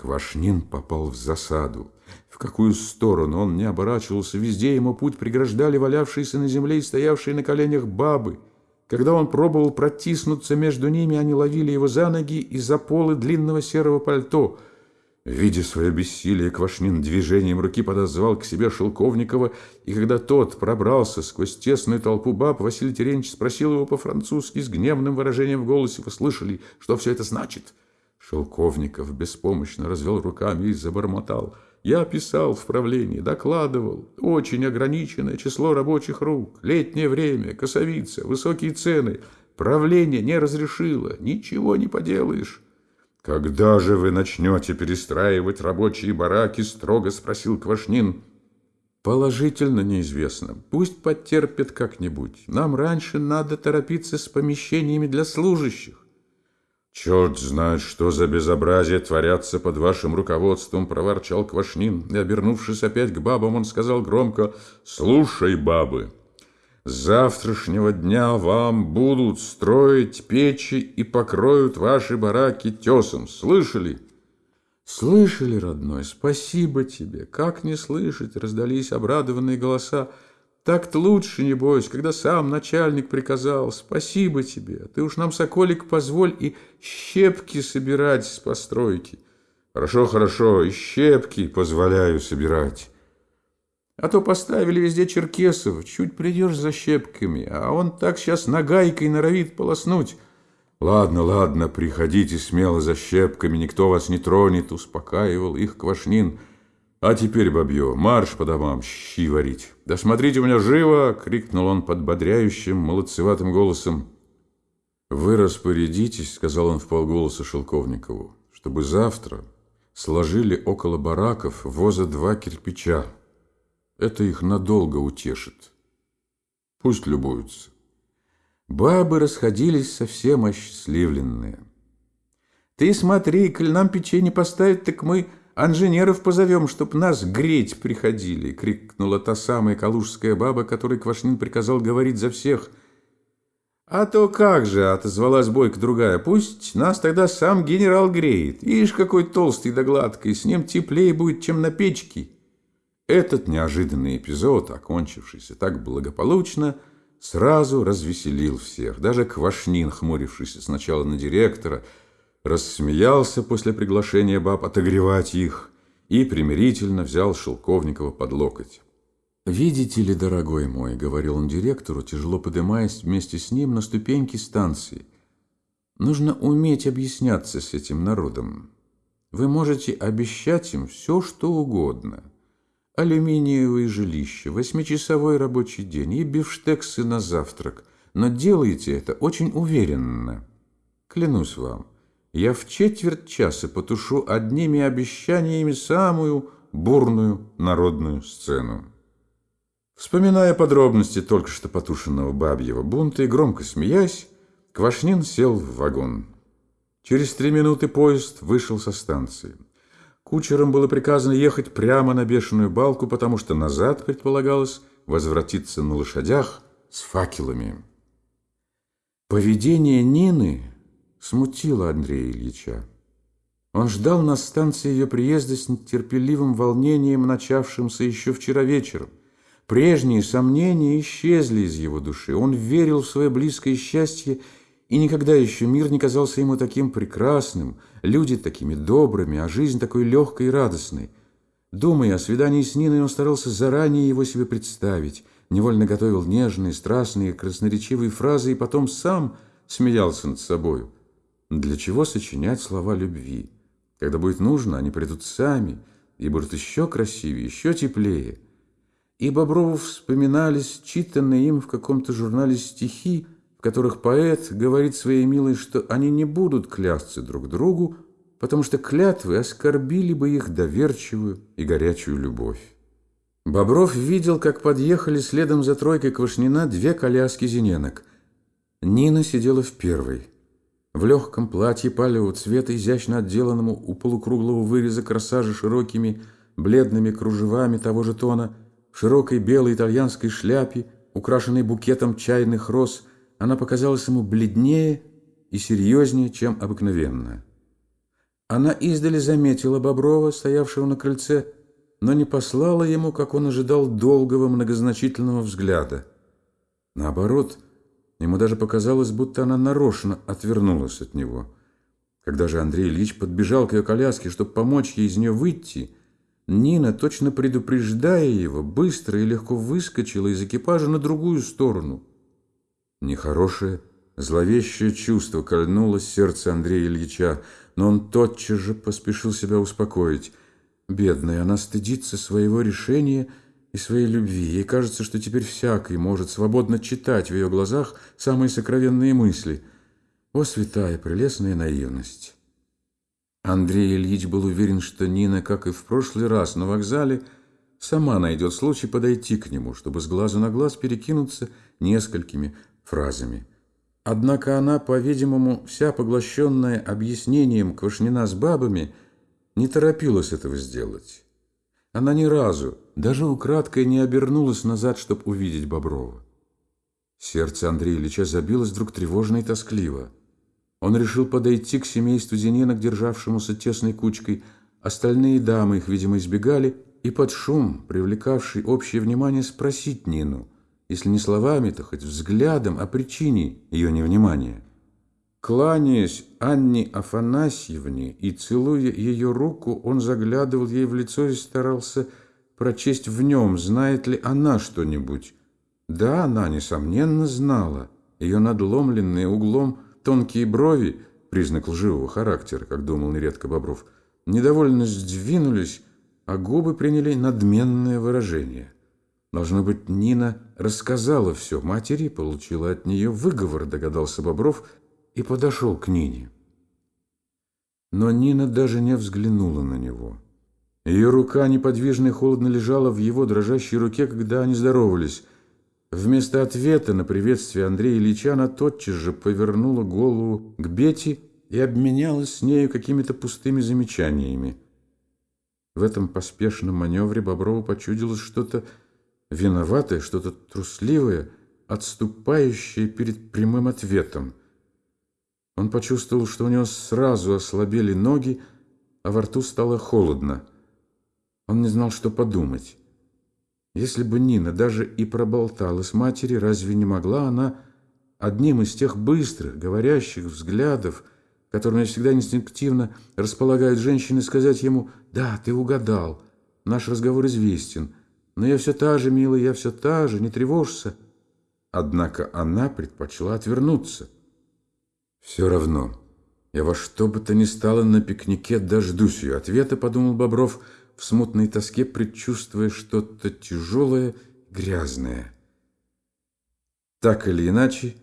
Квашнин попал в засаду. В какую сторону он не оборачивался, везде ему путь преграждали валявшиеся на земле и стоявшие на коленях бабы. Когда он пробовал протиснуться между ними, они ловили его за ноги и за полы длинного серого пальто. Видя свое бессилие, Квашнин движением руки подозвал к себе Шелковникова, и когда тот пробрался сквозь тесную толпу баб, Василий Терентьевич спросил его по-французски с гневным выражением в голосе, «Вы слышали, что все это значит?» Шелковников беспомощно развел руками и забормотал. «Я писал в правлении, докладывал. Очень ограниченное число рабочих рук, летнее время, косовица, высокие цены. Правление не разрешило, ничего не поделаешь». «Когда же вы начнете перестраивать рабочие бараки?» – строго спросил Квашнин. «Положительно неизвестно. Пусть потерпят как-нибудь. Нам раньше надо торопиться с помещениями для служащих. «Черт знает, что за безобразие творятся под вашим руководством», — проворчал Квашнин. И, обернувшись опять к бабам, он сказал громко, «Слушай, бабы, с завтрашнего дня вам будут строить печи и покроют ваши бараки тесом. Слышали?» «Слышали, родной, спасибо тебе. Как не слышать?» — раздались обрадованные голоса. Так-то лучше, небось, когда сам начальник приказал. Спасибо тебе. Ты уж нам, Соколик, позволь и щепки собирать с постройки. Хорошо, хорошо, и щепки позволяю собирать. А то поставили везде черкесов. Чуть придешь за щепками, а он так сейчас нагайкой норовит полоснуть. Ладно, ладно, приходите смело за щепками, никто вас не тронет, успокаивал их Квашнин. А теперь, бабье, марш по домам, щи варить. Да смотрите у меня живо, крикнул он подбодряющим, молодцеватым голосом. Вы распорядитесь, сказал он в полголоса Шелковникову, чтобы завтра сложили около бараков воза два кирпича. Это их надолго утешит. Пусть любуются. Бабы расходились совсем осчастливленные. Ты смотри, коль нам печенье поставить, так мы «Инженеров позовем, чтоб нас греть приходили!» — крикнула та самая калужская баба, которой Квашнин приказал говорить за всех. «А то как же!» — отозвалась бойка другая. «Пусть нас тогда сам генерал греет. Ишь, какой толстый да гладкий, с ним теплее будет, чем на печке!» Этот неожиданный эпизод, окончившийся так благополучно, сразу развеселил всех. Даже Квашнин, хмурившийся сначала на директора, — рассмеялся после приглашения баб отогревать их и примирительно взял Шелковникова под локоть. «Видите ли, дорогой мой», — говорил он директору, тяжело поднимаясь вместе с ним на ступеньки станции, «нужно уметь объясняться с этим народом. Вы можете обещать им все, что угодно. Алюминиевые жилища, восьмичасовой рабочий день и бифштексы на завтрак, но делайте это очень уверенно. Клянусь вам, я в четверть часа потушу одними обещаниями самую бурную народную сцену. Вспоминая подробности только что потушенного бабьего бунта и громко смеясь, Квашнин сел в вагон. Через три минуты поезд вышел со станции. Кучерам было приказано ехать прямо на бешеную балку, потому что назад предполагалось возвратиться на лошадях с факелами. Поведение Нины смутило Андрея Ильича. Он ждал на станции ее приезда с нетерпеливым волнением, начавшимся еще вчера вечером. Прежние сомнения исчезли из его души. Он верил в свое близкое счастье, и никогда еще мир не казался ему таким прекрасным, люди такими добрыми, а жизнь такой легкой и радостной. Думая о свидании с Ниной, он старался заранее его себе представить, невольно готовил нежные, страстные, красноречивые фразы и потом сам смеялся над собою. Для чего сочинять слова любви? Когда будет нужно, они придут сами и будут еще красивее, еще теплее. И Боброву вспоминались читанные им в каком-то журнале стихи, в которых поэт говорит своей милой, что они не будут клясться друг другу, потому что клятвы оскорбили бы их доверчивую и горячую любовь. Бобров видел, как подъехали следом за тройкой Квашнина две коляски зененок. Нина сидела в первой – в легком платье палевого цвета, изящно отделанному у полукруглого выреза корсажа широкими бледными кружевами того же тона, в широкой белой итальянской шляпе, украшенной букетом чайных роз, она показалась ему бледнее и серьезнее, чем обыкновенно. Она издали заметила Боброва, стоявшего на крыльце, но не послала ему, как он ожидал, долгого многозначительного взгляда. Наоборот, ему даже показалось, будто она нарочно отвернулась от него. Когда же Андрей Ильич подбежал к ее коляске, чтобы помочь ей из нее выйти, Нина, точно предупреждая его, быстро и легко выскочила из экипажа на другую сторону. Нехорошее, зловещее чувство кольнуло сердце Андрея Ильича, но он тотчас же поспешил себя успокоить. Бедная, она стыдится своего решения и своей любви. Ей кажется, что теперь всякий может свободно читать в ее глазах самые сокровенные мысли. О, святая, прелестная наивность! Андрей Ильич был уверен, что Нина, как и в прошлый раз на вокзале, сама найдет случай подойти к нему, чтобы с глазу на глаз перекинуться несколькими фразами. Однако она, по-видимому, вся поглощенная объяснением Квашнина с бабами, не торопилась этого сделать. Она ни разу, даже украдкой, не обернулась назад, чтобы увидеть Боброва. Сердце Андрея Ильича забилось вдруг тревожно и тоскливо. Он решил подойти к семейству Зиненок, державшемуся тесной кучкой. Остальные дамы их, видимо, избегали, и под шум, привлекавший общее внимание, спросить Нину, если не словами, то хоть взглядом о причине ее невнимания. Кланяясь Анне Афанасьевне и целуя ее руку, он заглядывал ей в лицо и старался прочесть в нем, знает ли она что-нибудь. Да, она, несомненно, знала. Ее надломленные углом Тонкие брови, признак лживого характера, как думал нередко Бобров, недовольно сдвинулись, а губы приняли надменное выражение. Должно быть, Нина рассказала все матери, получила от нее выговор, догадался Бобров, и подошел к Нине. Но Нина даже не взглянула на него. Ее рука неподвижно и холодно лежала в его дрожащей руке, когда они здоровались – Вместо ответа на приветствие Андрея Ильича она тотчас же повернула голову к Бете и обменялась с нею какими-то пустыми замечаниями. В этом поспешном маневре Боброву почудилось что-то виноватое, что-то трусливое, отступающее перед прямым ответом. Он почувствовал, что у него сразу ослабели ноги, а во рту стало холодно. Он не знал, что подумать. Если бы Нина даже и проболталась матери, разве не могла она одним из тех быстрых, говорящих взглядов, которыми всегда инстинктивно располагают женщины, сказать ему «Да, ты угадал, наш разговор известен, но я все та же, милая, я все та же, не тревожься». Однако она предпочла отвернуться. «Все равно, я во что бы то ни стало на пикнике дождусь ее ответа», — подумал Бобров, — в смутной тоске, предчувствуя что-то тяжелое, грязное. Так или иначе,